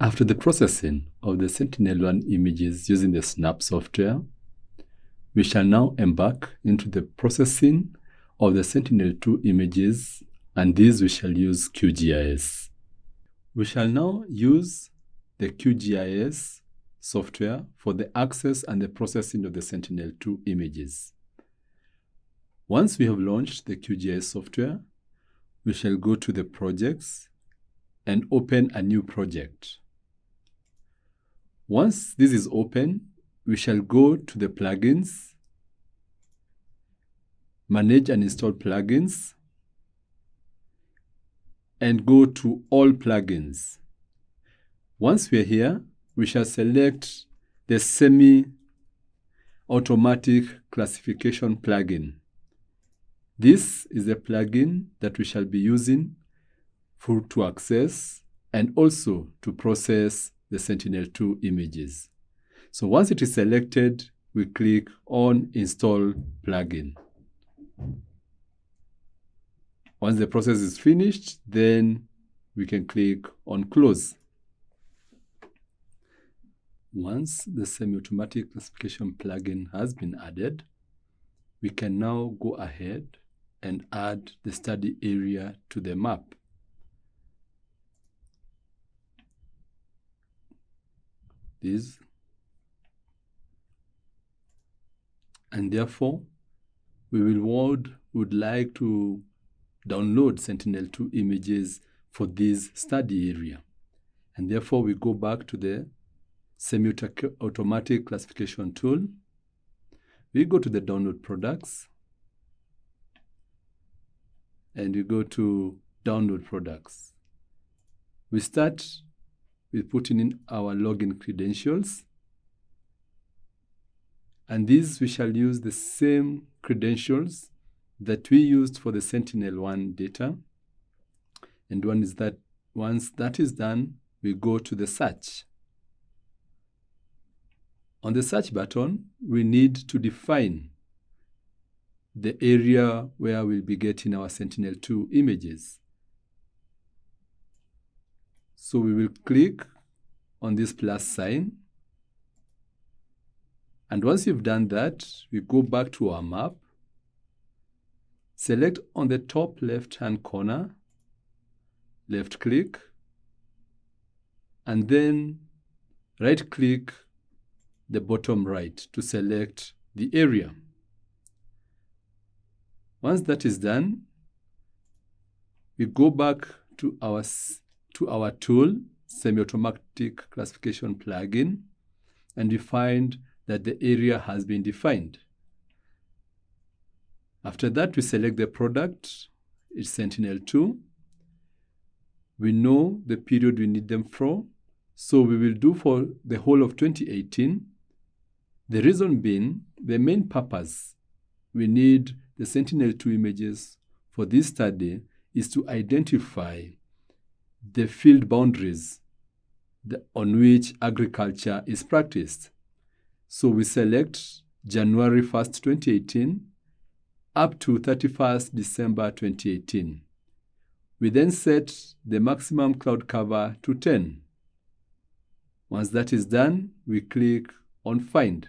After the processing of the Sentinel-1 images using the SNAP software, we shall now embark into the processing of the Sentinel-2 images and these we shall use QGIS. We shall now use the QGIS software for the access and the processing of the Sentinel-2 images. Once we have launched the QGIS software, we shall go to the projects and open a new project. Once this is open, we shall go to the plugins, manage and install plugins, and go to all plugins. Once we are here, we shall select the semi-automatic classification plugin. This is a plugin that we shall be using for, to access and also to process the Sentinel-2 images. So once it is selected, we click on Install Plugin. Once the process is finished, then we can click on Close. Once the semi-automatic classification plugin has been added, we can now go ahead and add the study area to the map. this and therefore we will would, would like to download Sentinel-2 images for this study area. And therefore we go back to the semi-automatic classification tool. We go to the download products and we go to download products. We start with putting in our login credentials. And these we shall use the same credentials that we used for the Sentinel-1 data. And one is that once that is done, we go to the search. On the search button, we need to define the area where we'll be getting our Sentinel-2 images. So we will click on this plus sign. And once you've done that, we go back to our map, select on the top left-hand corner, left click, and then right click the bottom right to select the area. Once that is done, we go back to our to our tool, semi-automatic classification plugin, and we find that the area has been defined. After that, we select the product, it's Sentinel-2. We know the period we need them for, so we will do for the whole of 2018. The reason being, the main purpose we need the Sentinel-2 images for this study is to identify the field boundaries on which agriculture is practiced. So we select January 1st, 2018 up to 31st December 2018. We then set the maximum cloud cover to 10. Once that is done, we click on Find.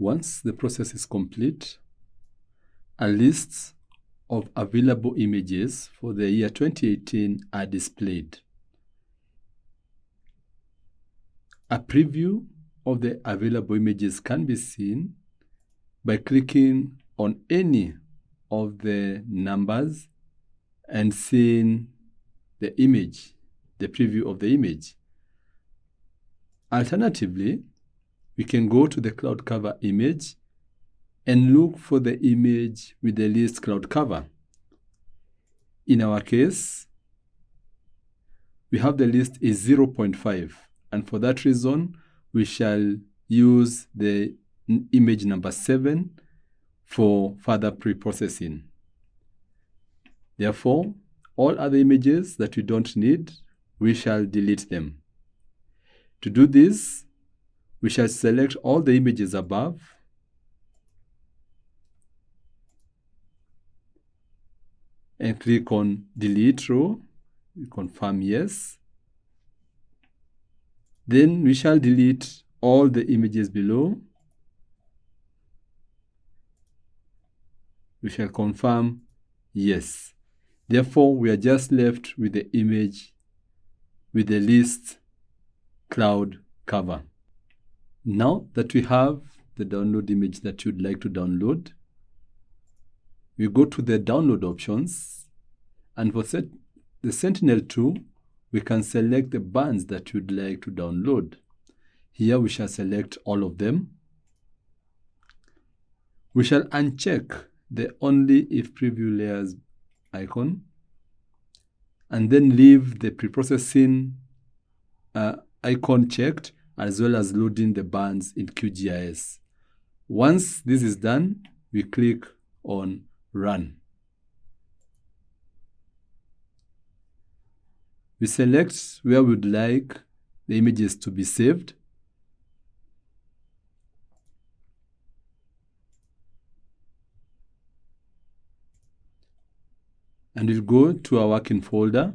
Once the process is complete, a list of available images for the year 2018 are displayed. A preview of the available images can be seen by clicking on any of the numbers and seeing the image, the preview of the image. Alternatively, we can go to the cloud cover image and look for the image with the least cloud cover. In our case, we have the list is 0.5 and for that reason we shall use the image number 7 for further pre-processing. Therefore, all other images that we don't need, we shall delete them. To do this, we shall select all the images above. And click on delete row. We confirm yes. Then we shall delete all the images below. We shall confirm yes. Therefore we are just left with the image with the list cloud cover. Now that we have the download image that you'd like to download, we go to the download options and for set, the Sentinel-2, we can select the bands that you'd like to download. Here we shall select all of them. We shall uncheck the only if preview layers icon and then leave the preprocessing uh, icon checked as well as loading the bands in QGIS. Once this is done, we click on Run. We select where we'd like the images to be saved. And we'll go to our working folder.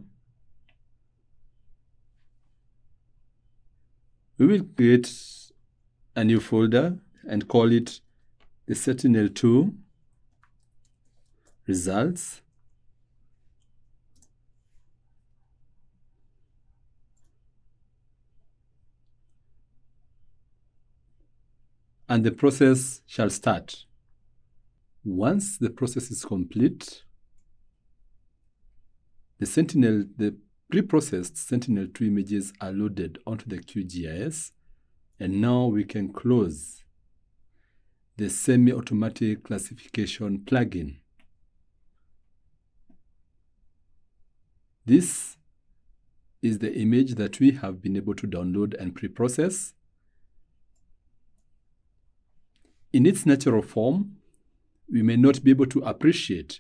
We will create a new folder and call it the Sentinel-2 results. And the process shall start. Once the process is complete, the Sentinel, the Pre-processed Sentinel-2 images are loaded onto the QGIS, and now we can close the semi-automatic classification plugin. This is the image that we have been able to download and pre-process. In its natural form, we may not be able to appreciate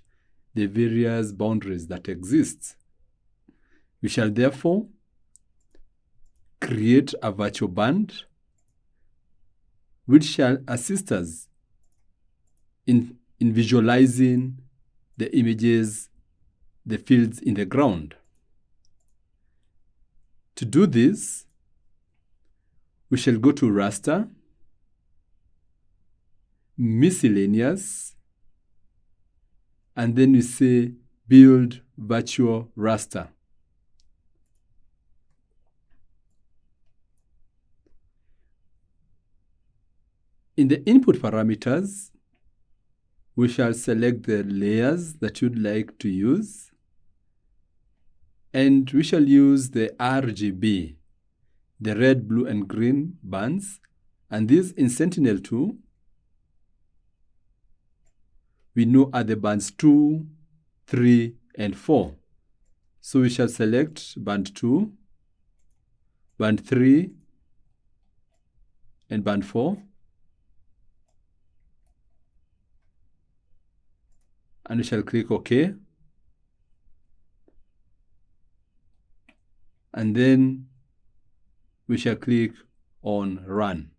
the various boundaries that exist we shall therefore create a virtual band which shall assist us in, in visualizing the images, the fields in the ground. To do this, we shall go to raster, miscellaneous, and then we say build virtual raster. In the input parameters, we shall select the layers that you'd like to use. And we shall use the RGB, the red, blue, and green bands. And these in Sentinel-2, we know are the bands 2, 3, and 4. So we shall select band 2, band 3, and band 4. And we shall click OK. And then we shall click on Run.